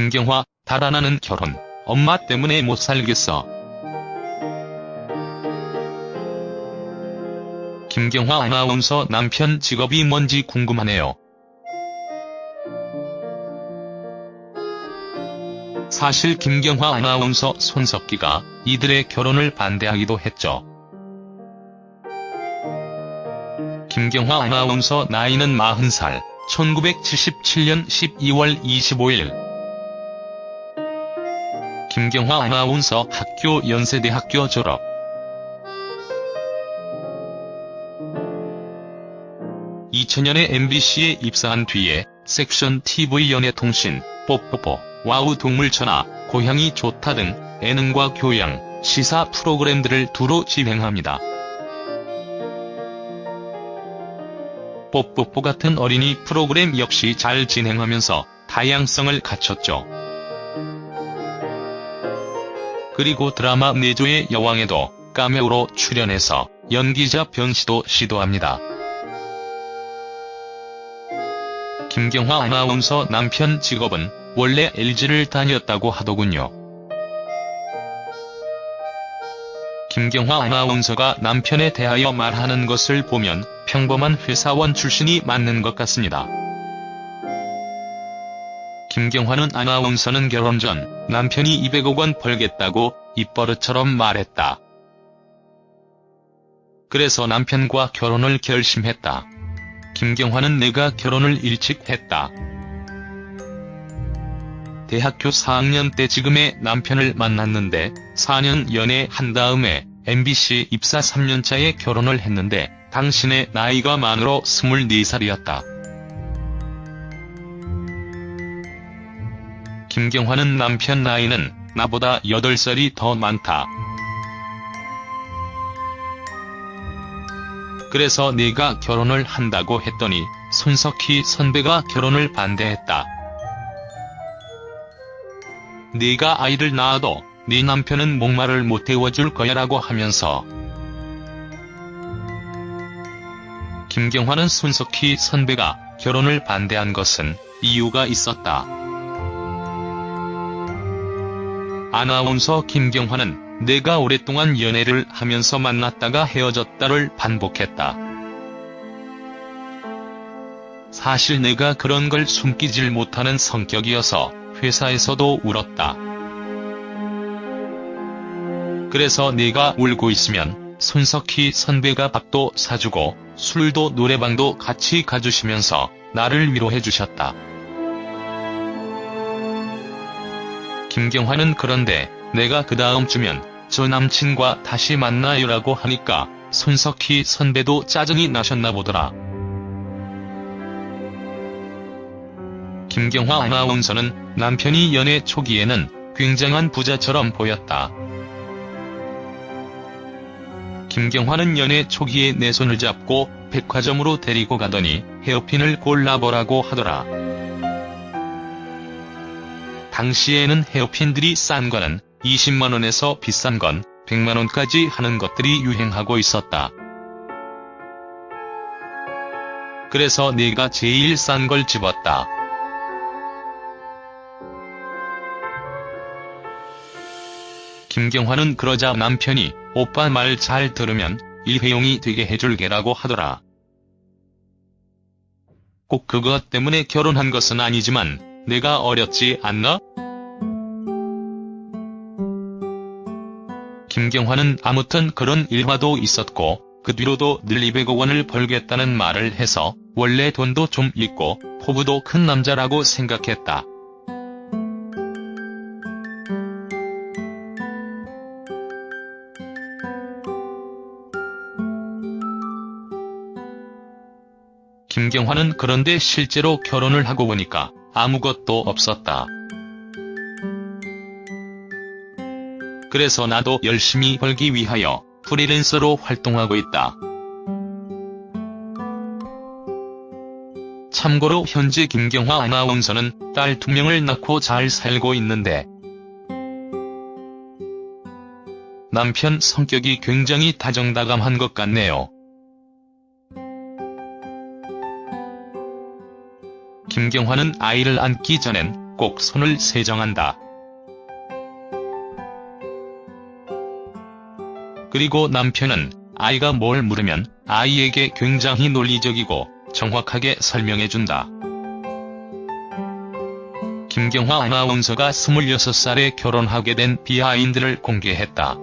김경화, 달아나는 결혼. 엄마 때문에 못 살겠어. 김경화 아나운서 남편 직업이 뭔지 궁금하네요. 사실 김경화 아나운서 손석기가 이들의 결혼을 반대하기도 했죠. 김경화 아나운서 나이는 40살, 1977년 12월 25일. 김경화 아나운서 학교 연세대학교 졸업. (2000년에) MBC에 입사한 뒤에 섹션 TV 연예통신, 뽀뽀뽀, 와우 동물천하, 고향이 좋다 등 예능과 교양, 시사 프로그램들을 두루 진행합니다. 뽀뽀뽀 같은 어린이 프로그램 역시 잘 진행하면서 다양성을 갖췄죠. 그리고 드라마 내조의 여왕에도 카메오로 출연해서 연기자 변시도 시도합니다. 김경화 아나운서 남편 직업은 원래 LG를 다녔다고 하더군요. 김경화 아나운서가 남편에 대하여 말하는 것을 보면 평범한 회사원 출신이 맞는 것 같습니다. 김경화는 아나운서는 결혼 전 남편이 200억 원 벌겠다고 입버릇처럼 말했다. 그래서 남편과 결혼을 결심했다. 김경화는 내가 결혼을 일찍 했다. 대학교 4학년 때 지금의 남편을 만났는데 4년 연애한 다음에 MBC 입사 3년차에 결혼을 했는데 당신의 나이가 만으로 24살이었다. 김경화는 남편 나이는 나보다 8살이 더 많다. 그래서 네가 결혼을 한다고 했더니 손석희 선배가 결혼을 반대했다. 네가 아이를 낳아도 네 남편은 목말을 못 태워줄 거야 라고 하면서 김경화는 손석희 선배가 결혼을 반대한 것은 이유가 있었다. 아나운서 김경화는 내가 오랫동안 연애를 하면서 만났다가 헤어졌다를 반복했다. 사실 내가 그런 걸 숨기질 못하는 성격이어서 회사에서도 울었다. 그래서 내가 울고 있으면 손석희 선배가 밥도 사주고 술도 노래방도 같이 가주시면서 나를 위로해 주셨다. 김경화는 그런데 내가 그 다음 주면 저 남친과 다시 만나요라고 하니까 손석희 선배도 짜증이 나셨나 보더라. 김경화 아나운서는 남편이 연애 초기에는 굉장한 부자처럼 보였다. 김경화는 연애 초기에 내 손을 잡고 백화점으로 데리고 가더니 헤어핀을 골라보라고 하더라. 당시에는 헤어핀들이 싼 거는 20만원에서 비싼 건 100만원까지 하는 것들이 유행하고 있었다. 그래서 내가 제일 싼 걸 집었다. 김경화는 그러자 남편이 오빠 말 잘 들으면 일회용이 되게 해줄게라고 하더라. 꼭 그것 때문에 결혼한 것은 아니지만 내가 어렸지 않나? 김경화는 아무튼 그런 일화도 있었고 그 뒤로도 늘 200억 원을 벌겠다는 말을 해서 원래 돈도 좀 있고 포부도 큰 남자라고 생각했다. 김경화는 그런데 실제로 결혼을 하고 보니까 아무것도 없었다. 그래서 나도 열심히 벌기 위하여 프리랜서로 활동하고 있다. 참고로 현재 김경화 아나운서는 딸두 명을 낳고 잘 살고 있는데 남편 성격이 굉장히 다정다감한 것 같네요. 김경화는 아이를 안기 전엔 꼭 손을 세정한다. 그리고 남편은 아이가 뭘 물으면 아이에게 굉장히 논리적이고 정확하게 설명해준다. 김경화 아나운서가 26살에 결혼하게 된 비하인드를 공개했다.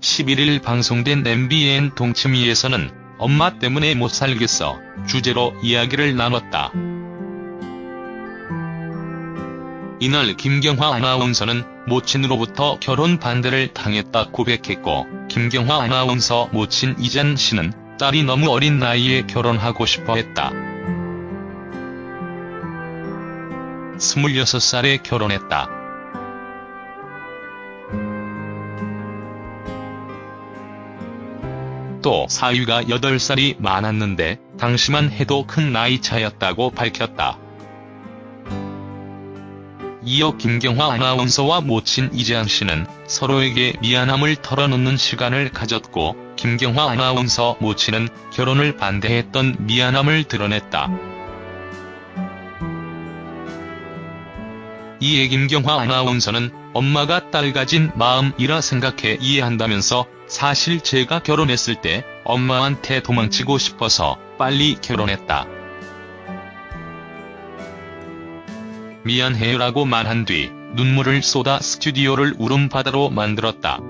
11일 방송된 MBN 동치미에서는 엄마 때문에 못 살겠어 주제로 이야기를 나눴다. 이날 김경화 아나운서는 모친으로부터 결혼 반대를 당했다 고백했고 김경화 아나운서 모친 이잔 씨는 딸이 너무 어린 나이에 결혼하고 싶어 했다. 26살에 결혼했다. 또 사위가 8살이 많았는데 당시만 해도 큰 나이 차였다고 밝혔다. 이어 김경화 아나운서와 모친 이재한 씨는 서로에게 미안함을 털어놓는 시간을 가졌고 김경화 아나운서 모친은 결혼을 반대했던 미안함을 드러냈다. 이에 김경화 아나운서는 엄마가 딸 가진 마음이라 생각해 이해한다면서 사실 제가 결혼했을 때 엄마한테 도망치고 싶어서 빨리 결혼했다. 미안해요라고 말한 뒤 눈물을 쏟아 스튜디오를 울음바다로 만들었다.